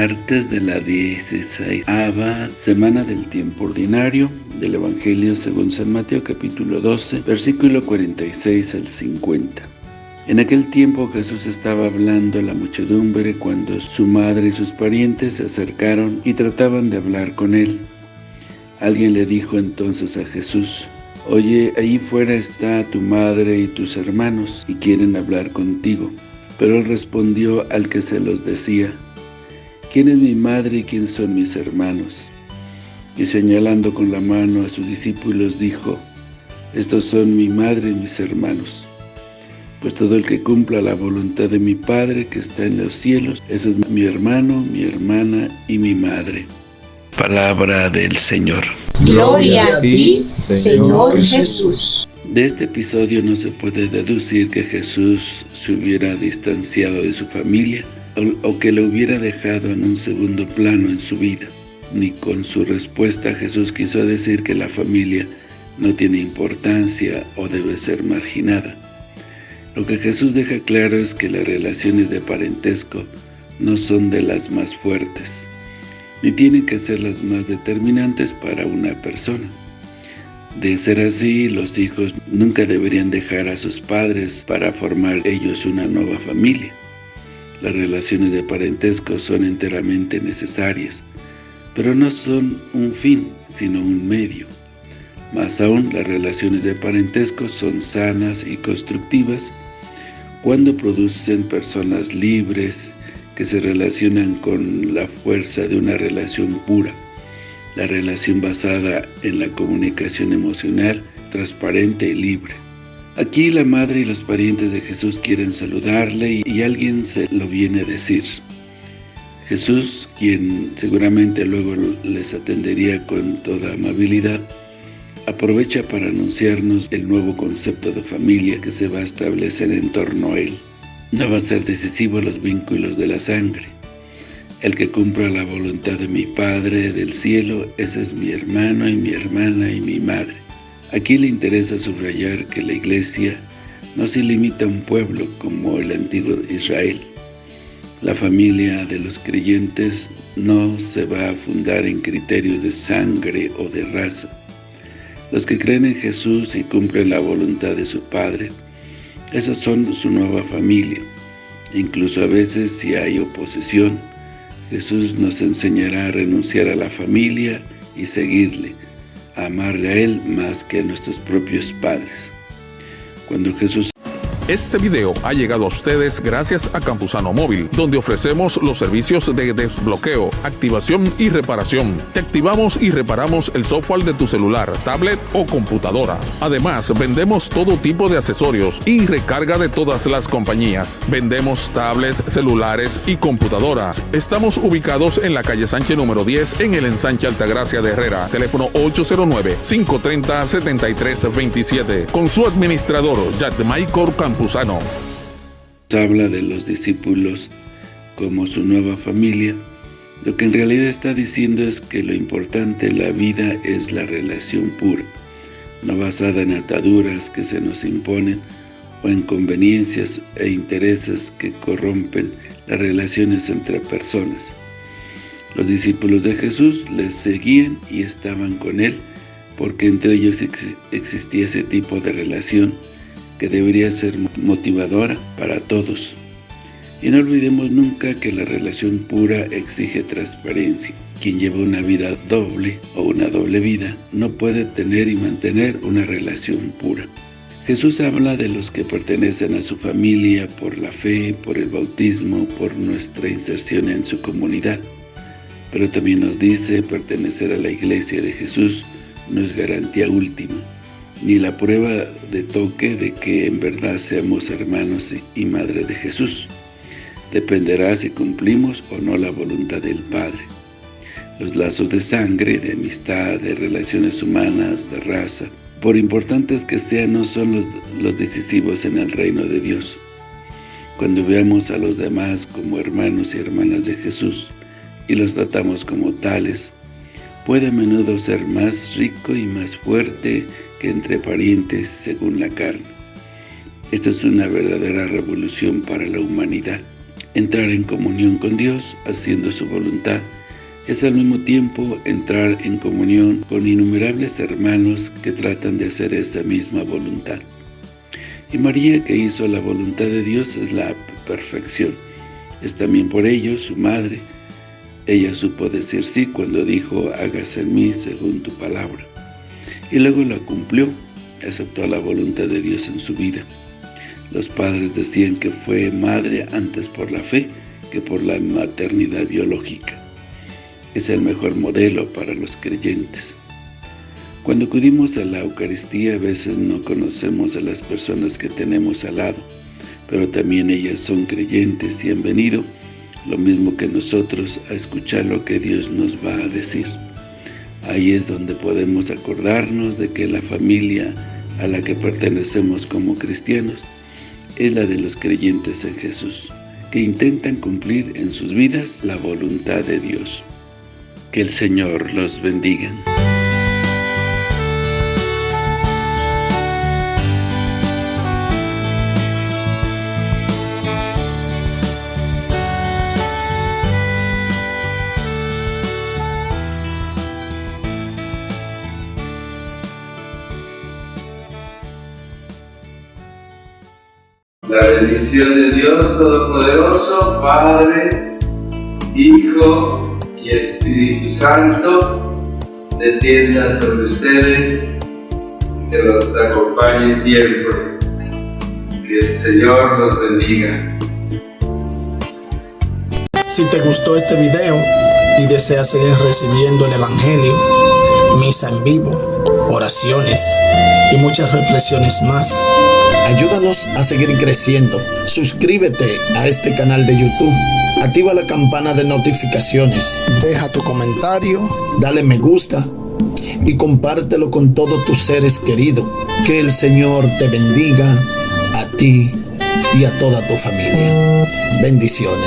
martes de la 16 semana del tiempo ordinario del Evangelio según San Mateo capítulo 12, versículo 46 al 50. En aquel tiempo Jesús estaba hablando a la muchedumbre cuando su madre y sus parientes se acercaron y trataban de hablar con él. Alguien le dijo entonces a Jesús, Oye, ahí fuera está tu madre y tus hermanos, y quieren hablar contigo. Pero él respondió al que se los decía, ¿Quién es mi madre y quién son mis hermanos? Y señalando con la mano a sus discípulos dijo, Estos son mi madre y mis hermanos. Pues todo el que cumpla la voluntad de mi Padre que está en los cielos, ese es mi hermano, mi hermana y mi madre. Palabra del Señor. Gloria a ti, Señor Jesús. De este episodio no se puede deducir que Jesús se hubiera distanciado de su familia, o, que lo hubiera dejado en un segundo plano en su vida. Ni con su respuesta Jesús quiso decir que la familia no tiene importancia o debe ser marginada. Lo que Jesús deja claro es que las relaciones de parentesco no son de las más fuertes, ni tienen que ser las más determinantes para una persona. De ser así, los hijos nunca deberían dejar a sus padres para formar ellos una nueva familia. Las relaciones de parentesco son enteramente necesarias, pero no son un fin, sino un medio. Más aún, las relaciones de parentesco son sanas y constructivas cuando producen personas libres que se relacionan con la fuerza de una relación pura, la relación basada en la comunicación emocional, transparente y libre. Aquí la madre y los parientes de Jesús quieren saludarle y alguien se lo viene a decir. Jesús, quien seguramente luego les atendería con toda amabilidad, aprovecha para anunciarnos el nuevo concepto de familia que se va a establecer en torno a él. No va a ser decisivo los vínculos de la sangre. El que cumpla la voluntad de mi Padre del cielo, ese es mi hermano y mi hermana y mi madre. Aquí le interesa subrayar que la Iglesia no se limita a un pueblo como el antiguo Israel. La familia de los creyentes no se va a fundar en criterios de sangre o de raza. Los que creen en Jesús y cumplen la voluntad de su Padre, esos son su nueva familia. Incluso a veces si hay oposición, Jesús nos enseñará a renunciar a la familia y seguirle, amarle a Él más que a nuestros propios padres. Cuando Jesús este video ha llegado a ustedes gracias a Campusano Móvil, donde ofrecemos los servicios de desbloqueo, activación y reparación. Te activamos y reparamos el software de tu celular, tablet o computadora. Además, vendemos todo tipo de accesorios y recarga de todas las compañías. Vendemos tablets, celulares y computadoras. Estamos ubicados en la calle Sánchez número 10 en el ensanche Altagracia de Herrera. Teléfono 809-530-7327. Con su administrador, Jack Michael Campos. Habla de los discípulos como su nueva familia. Lo que en realidad está diciendo es que lo importante en la vida es la relación pura, no basada en ataduras que se nos imponen o en conveniencias e intereses que corrompen las relaciones entre personas. Los discípulos de Jesús les seguían y estaban con Él, porque entre ellos existía ese tipo de relación que debería ser motivadora para todos. Y no olvidemos nunca que la relación pura exige transparencia. Quien lleva una vida doble o una doble vida no puede tener y mantener una relación pura. Jesús habla de los que pertenecen a su familia por la fe, por el bautismo, por nuestra inserción en su comunidad. Pero también nos dice pertenecer a la iglesia de Jesús no es garantía última ni la prueba de toque de que en verdad seamos hermanos y madre de Jesús. Dependerá si cumplimos o no la voluntad del Padre. Los lazos de sangre, de amistad, de relaciones humanas, de raza, por importantes que sean, no son los, los decisivos en el reino de Dios. Cuando veamos a los demás como hermanos y hermanas de Jesús y los tratamos como tales, puede a menudo ser más rico y más fuerte que entre parientes según la carne. Esto es una verdadera revolución para la humanidad. Entrar en comunión con Dios, haciendo su voluntad, es al mismo tiempo entrar en comunión con innumerables hermanos que tratan de hacer esa misma voluntad. Y María, que hizo la voluntad de Dios, es la perfección. Es también por ello su madre. Ella supo decir sí cuando dijo, hágase en mí según tu palabra. Y luego la cumplió, aceptó la voluntad de Dios en su vida. Los padres decían que fue madre antes por la fe que por la maternidad biológica. Es el mejor modelo para los creyentes. Cuando acudimos a la Eucaristía a veces no conocemos a las personas que tenemos al lado, pero también ellas son creyentes y han venido, lo mismo que nosotros, a escuchar lo que Dios nos va a decir. Ahí es donde podemos acordarnos de que la familia a la que pertenecemos como cristianos es la de los creyentes en Jesús, que intentan cumplir en sus vidas la voluntad de Dios. Que el Señor los bendiga. La bendición de Dios Todopoderoso, Padre, Hijo y Espíritu Santo, descienda sobre ustedes, que los acompañe siempre. Que el Señor los bendiga. Si te gustó este video y deseas seguir recibiendo el Evangelio, misa en vivo, oraciones y muchas reflexiones más, Ayúdanos a seguir creciendo. Suscríbete a este canal de YouTube. Activa la campana de notificaciones. Deja tu comentario. Dale me gusta. Y compártelo con todos tus seres queridos. Que el Señor te bendiga a ti y a toda tu familia. Bendiciones.